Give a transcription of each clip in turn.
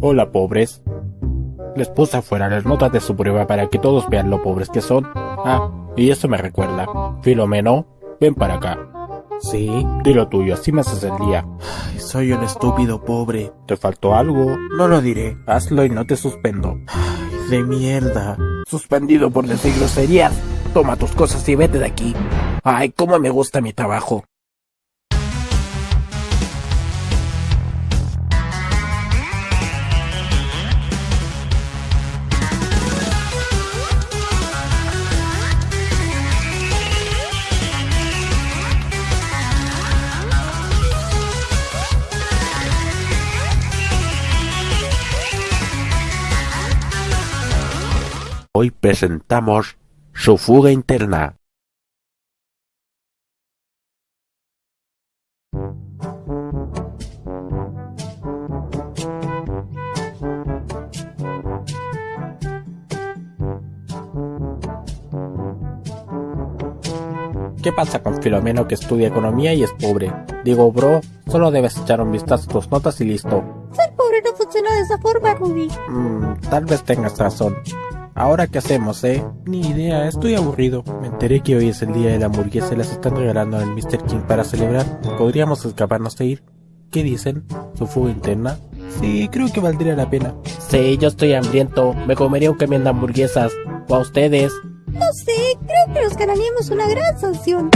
Hola, pobres. Les puse afuera las notas de su prueba para que todos vean lo pobres que son. Ah, y eso me recuerda. Filomeno, ven para acá. Sí, di lo tuyo, así me haces el día. Ay, soy un estúpido pobre. ¿Te faltó algo? No lo diré. Hazlo y no te suspendo. Ay, de mierda. Suspendido por decir groserías. Toma tus cosas y vete de aquí. Ay, cómo me gusta mi trabajo. Hoy presentamos su fuga interna. ¿Qué pasa con Filomeno que estudia economía y es pobre? Digo, bro, solo debes echar un vistazo a tus notas y listo. Ser pobre no funciona de esa forma, Ruby. Mm, tal vez tengas razón. Ahora qué hacemos, eh? Ni idea, estoy aburrido. Me enteré que hoy es el día de la hamburguesa y las están regalando en el Mr. King para celebrar. ¿Podríamos escaparnos de ir? ¿Qué dicen? ¿Su fuga interna? Sí, creo que valdría la pena. Sí, yo estoy hambriento. Me comería un camión de hamburguesas. ¿O a ustedes? No sé, creo que nos ganaríamos una gran sanción.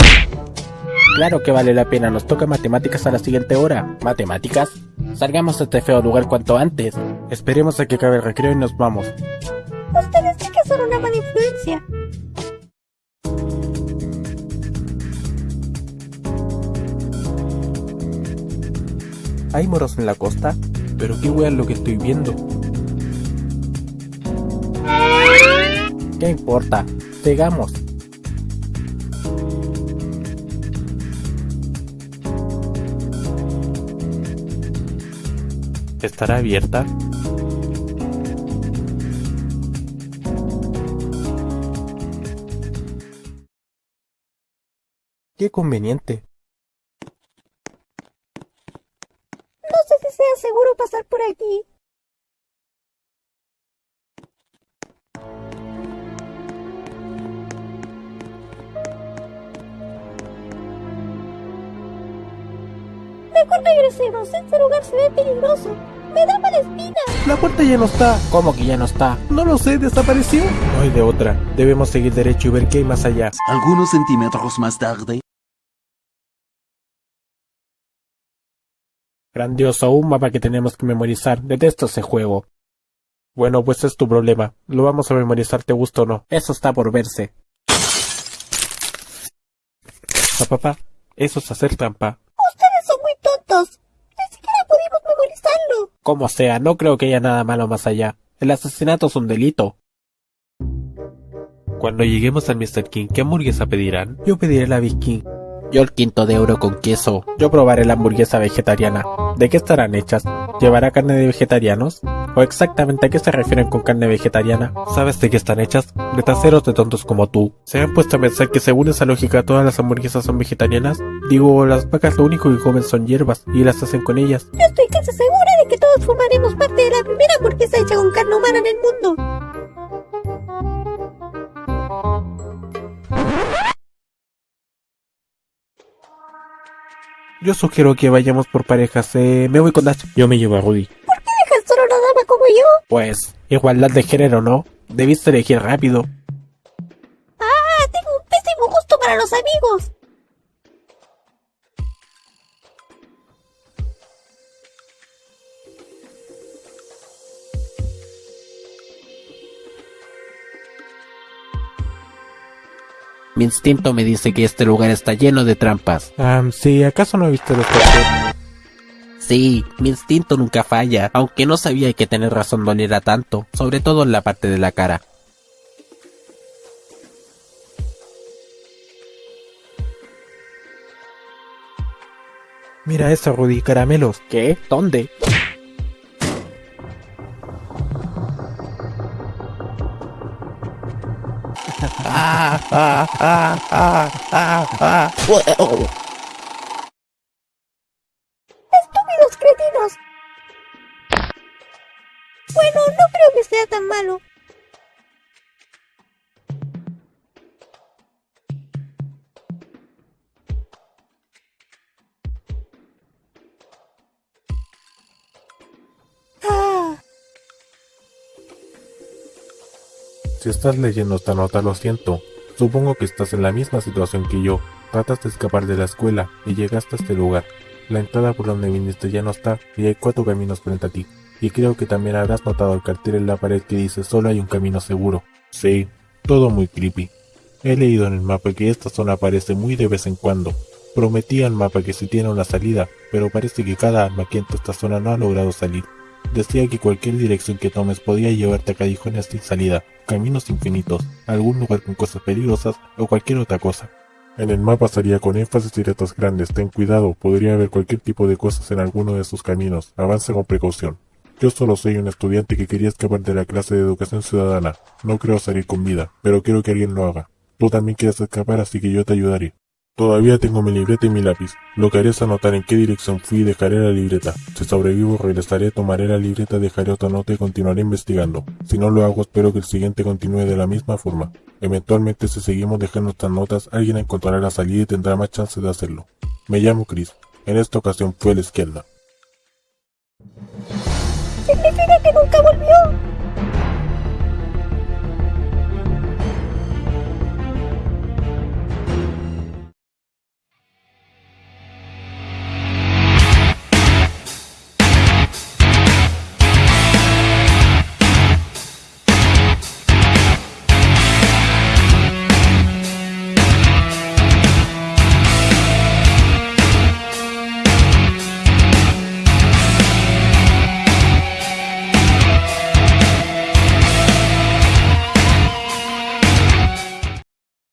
Claro que vale la pena, nos toca matemáticas a la siguiente hora. ¿Matemáticas? Salgamos de este feo lugar cuanto antes. Esperemos a que acabe el recreo y nos vamos. Ustedes una mala. ¿Hay moros en la costa? Pero qué wea lo que estoy viendo. ¿Qué importa? Sigamos. ¿Estará abierta? Qué conveniente. No sé si sea seguro pasar por aquí. Mejor regresemos, este lugar se ve peligroso. Me da mala espina. La puerta ya no está. ¿Cómo que ya no está? No lo sé, desapareció. No hay de otra. Debemos seguir derecho y ver qué hay más allá. Algunos centímetros más tarde. Grandioso, un mapa que tenemos que memorizar. Detesto ese juego. Bueno, pues es tu problema. Lo vamos a memorizar, te gusta o no. Eso está por verse. Ah, papá, eso es hacer trampa. Ustedes son muy tontos. Ni siquiera pudimos memorizarlo. Como sea, no creo que haya nada malo más allá. El asesinato es un delito. Cuando lleguemos al Mr. King, ¿qué hamburguesa pedirán? Yo pediré la Big King. Yo el quinto de euro con queso. Yo probaré la hamburguesa vegetariana. ¿De qué estarán hechas? ¿Llevará carne de vegetarianos? ¿O exactamente a qué se refieren con carne vegetariana? ¿Sabes de qué están hechas? De traseros de tontos como tú. ¿Se han puesto a pensar que según esa lógica todas las hamburguesas son vegetarianas? Digo, las vacas lo único que comen son hierbas y las hacen con ellas. Estoy casi segura de que todos formaremos parte de la primera hamburguesa hecha con carne humana en el mundo. Yo sugiero que vayamos por parejas. Eh, me voy con Dash. Yo me llevo a Rudy. ¿Por qué dejas solo a una dama como yo? Pues, igualdad de género, ¿no? Debiste elegir rápido. Ah, tengo un pésimo gusto para los amigos. Mi instinto me dice que este lugar está lleno de trampas. Ah, sí, ¿acaso no viste los carteles? Sí, mi instinto nunca falla, aunque no sabía que tener razón doliera tanto, sobre todo en la parte de la cara. Mira eso, Rudy, caramelos. ¿Qué? ¿Dónde? ah, ah, ah, ah, Estúpidos cretinos. Bueno, no creo que sea tan malo. Si estás leyendo esta nota, lo siento. Supongo que estás en la misma situación que yo. Tratas de escapar de la escuela y llegaste a este lugar. La entrada por donde viniste ya no está y hay cuatro caminos frente a ti. Y creo que también habrás notado el cartel en la pared que dice solo hay un camino seguro. Sí, todo muy creepy. He leído en el mapa que esta zona aparece muy de vez en cuando. Prometía el mapa que si tiene una salida, pero parece que cada alma que entra esta zona no ha logrado salir. Decía que cualquier dirección que tomes podía llevarte a callejones sin salida, caminos infinitos, algún lugar con cosas peligrosas o cualquier otra cosa. En el mapa salía con énfasis y letras grandes, ten cuidado, podría haber cualquier tipo de cosas en alguno de esos caminos, avanza con precaución. Yo solo soy un estudiante que quería escapar de la clase de educación ciudadana, no creo salir con vida, pero quiero que alguien lo haga. Tú también quieres escapar, así que yo te ayudaré. Todavía tengo mi libreta y mi lápiz. Lo que haré es anotar en qué dirección fui y dejaré la libreta. Si sobrevivo, regresaré, tomaré la libreta, dejaré otra nota y continuaré investigando. Si no lo hago, espero que el siguiente continúe de la misma forma. Eventualmente, si seguimos dejando estas notas, alguien encontrará la salida y tendrá más chance de hacerlo. Me llamo Chris. En esta ocasión fue a la izquierda. ¿Significa que nunca volvió?